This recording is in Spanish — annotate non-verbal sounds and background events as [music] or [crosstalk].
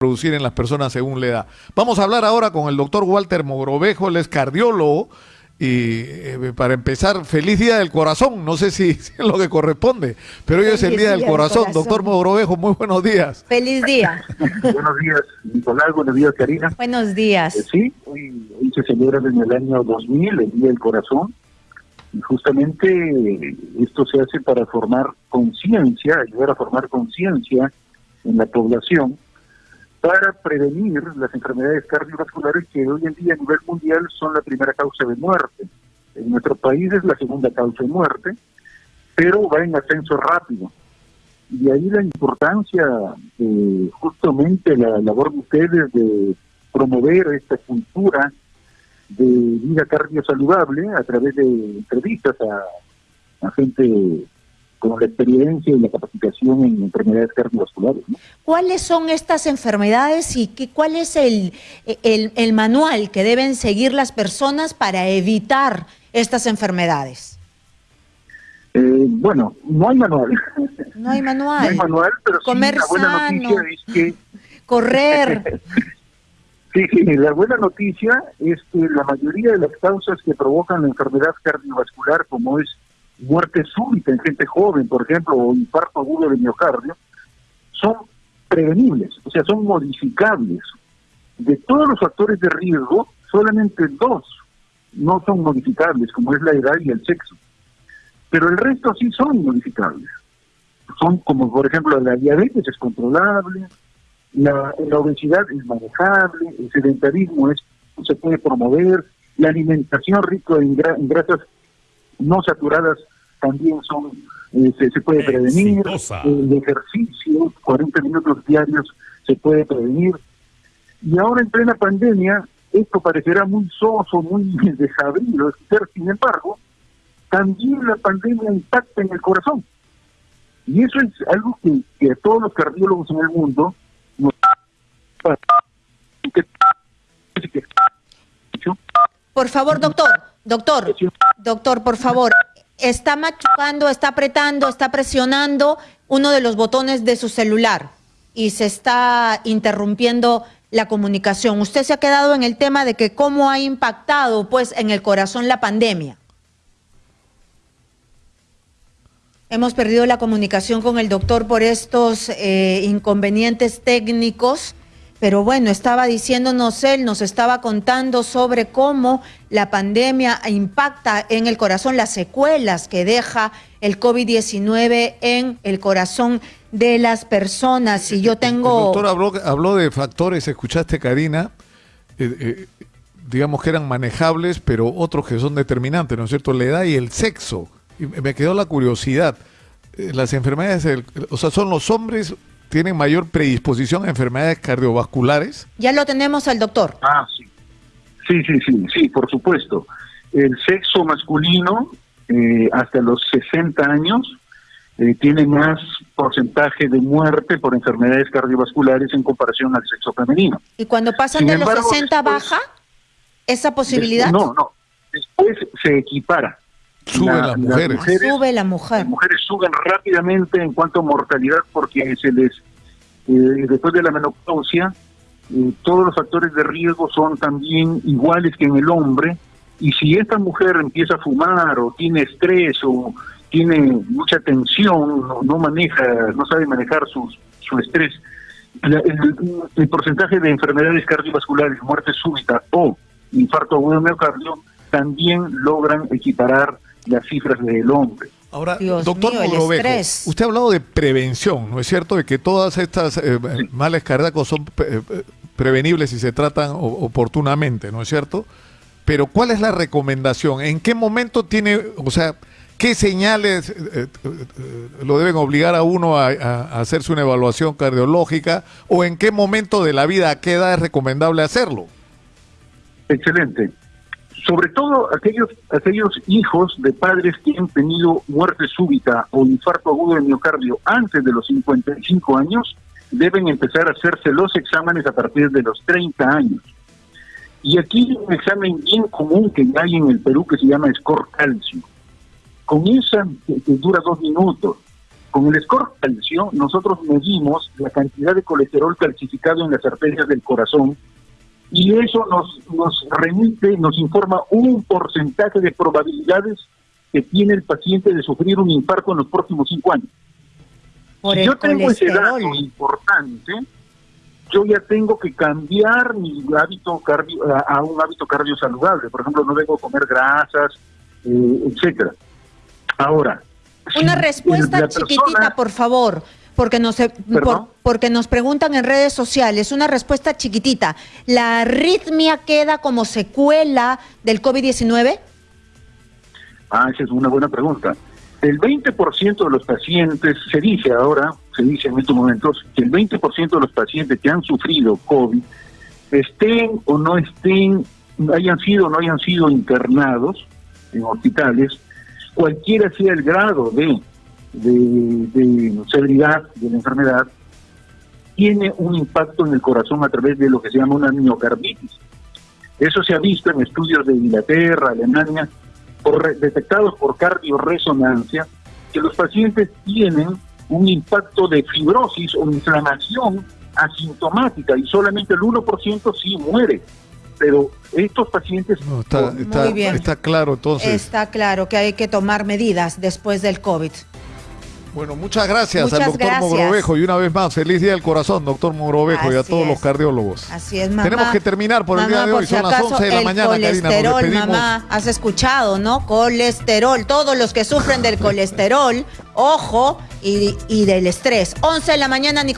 producir en las personas según la edad. Vamos a hablar ahora con el doctor Walter Mogrovejo, él es cardiólogo. Y eh, para empezar, feliz día del corazón. No sé si, [laughs] es lo que corresponde, pero hoy es el día, del, corazón. Doctor Mogrovejo, muy buenos días. Feliz día. [laughs] buenos días, Nicolás. Buenos días, Karina. Buenos días. Eh, sí, hoy, se celebra en el año 2000 el Día del Corazón. Y justamente esto se hace para formar conciencia, ayudar a formar conciencia en la población para prevenir las enfermedades cardiovasculares que hoy en día a nivel mundial son la primera causa de muerte. En nuestro país es la segunda causa de muerte, pero va en ascenso rápido. Y ahí la importancia, de justamente la labor de ustedes de promover esta cultura de vida cardiosaludable a través de entrevistas a gente con la experiencia y la capacitación en enfermedades cardiovasculares. ¿Cuáles son estas enfermedades y qué, cuál es el, el, manual que deben seguir las personas para evitar estas enfermedades? Eh, bueno, no hay manual. No hay manual. [laughs] no hay manual, pero Comer sí, la buena noticia es que... [laughs] Correr. [laughs] sí, sí, la buena noticia es que la mayoría de las causas que provocan la enfermedad cardiovascular, como es muerte súbita en gente joven, por ejemplo, o infarto agudo de miocardio, son prevenibles, o sea, son modificables. De todos los factores de riesgo, solamente dos no son modificables, como es la edad y el sexo. Pero el resto sí son modificables. Son como, por ejemplo, la diabetes es controlable, la, obesidad es manejable, el sedentarismo es, se puede promover, la alimentación rica en grasas no saturadas también son eh, se, puede prevenir, el ejercicio, 40 minutos diarios se puede prevenir. Y ahora en plena pandemia, esto parecerá muy soso, muy [laughs] desabrido, sin embargo, también la pandemia impacta en el corazón. Y eso es algo que, que a todos los cardiólogos en el mundo nos por favor, doctor, doctor, doctor, por favor, está machucando, está apretando, está presionando uno de los botones de su celular y se está interrumpiendo la comunicación. Usted se ha quedado en el tema de que cómo ha impactado pues en el corazón la pandemia. Hemos perdido la comunicación con el doctor por estos eh, inconvenientes técnicos. Pero bueno, estaba diciéndonos él, nos estaba contando sobre cómo la pandemia impacta en el corazón, las secuelas que deja el COVID-19 en el corazón de las personas. Y yo tengo... El doctor habló, de factores, escuchaste Karina, eh, eh, digamos que eran manejables, pero otros que son determinantes, ¿no es cierto? La edad y el sexo. Y me quedó la curiosidad. Eh, las enfermedades, o sea, son los hombres tienen mayor predisposición a enfermedades cardiovasculares? Ya lo tenemos al doctor. Ah, sí. Sí, sí, sí, sí, por supuesto. El sexo masculino eh, hasta los 60 años eh, tiene más porcentaje de muerte por enfermedades cardiovasculares en comparación al sexo femenino. ¿Y cuando pasan de los 60 baja esa posibilidad? no, no. Después se equipara. Sube las, mujeres. Sube la mujer. Las mujeres suben rápidamente en cuanto a mortalidad porque se les, eh, después de la menopausia, eh, todos los factores de riesgo son también iguales que en el hombre. Y si esta mujer empieza a fumar o tiene estrés o tiene mucha tensión, no, maneja, no sabe manejar su, su estrés, el, porcentaje de enfermedades cardiovasculares, muerte súbita o infarto agudo de miocardio también logran equiparar las cifras del hombre. Ahora, doctor mío, usted ha hablado de prevención, ¿no es cierto? De que todas estas eh, males cardíacos son eh, prevenibles si se tratan oportunamente, ¿no es cierto? Pero ¿cuál es la recomendación? ¿En qué momento tiene, o sea, qué señales eh, lo deben obligar a uno a, a, hacerse una evaluación cardiológica o en qué momento de la vida, a qué edad es recomendable hacerlo? Excelente sobre todo aquellos, aquellos hijos de padres que han tenido muerte súbita o infarto agudo de miocardio antes de los 55 años, deben empezar a hacerse los exámenes a partir de los 30 años. Y aquí un examen bien común que hay en el Perú que se llama Score Calcio. Con esa, que, dura dos minutos, Con el score calcio, nosotros medimos la cantidad de colesterol calcificado en las arterias del corazón y eso nos, nos remite, nos informa un porcentaje de probabilidades que tiene el paciente de sufrir un infarto en los próximos cinco años. si yo tengo ese dato importante, yo ya tengo que cambiar mi hábito cardio, a, un hábito cardio saludable. Por ejemplo, no debo comer grasas, eh, etcétera. Ahora. Una respuesta chiquitita, por favor porque nos, porque nos preguntan en redes sociales, una respuesta chiquitita. ¿La arritmia queda como secuela del COVID-19? Ah, esa es una buena pregunta. El 20% de los pacientes, se dice ahora, se dice en estos momentos, que el 20% de los pacientes que han sufrido COVID, estén o no estén, hayan sido o no hayan sido internados en hospitales, cualquiera sea el grado de, de, severidad de la enfermedad, tiene un impacto en el corazón a través de lo que se llama una miocarditis. Eso se ha visto en estudios de Inglaterra, Alemania, por, detectados por cardioresonancia, que los pacientes tienen un impacto de fibrosis o inflamación asintomática y solamente el 1% sí muere. Pero estos pacientes... está, está claro entonces. Está claro que hay que tomar medidas después del COVID. Bueno, muchas gracias al doctor Mogrovejo y una vez más, feliz día del corazón, doctor Mogrovejo y a todos los cardiólogos. Así es, mamá. Tenemos que terminar por el día de hoy, son las 11 de la mañana, colesterol, mamá, has escuchado, ¿no? Colesterol, todos los que sufren del colesterol, ojo, y, y del estrés. 11 de la mañana, Nicolás.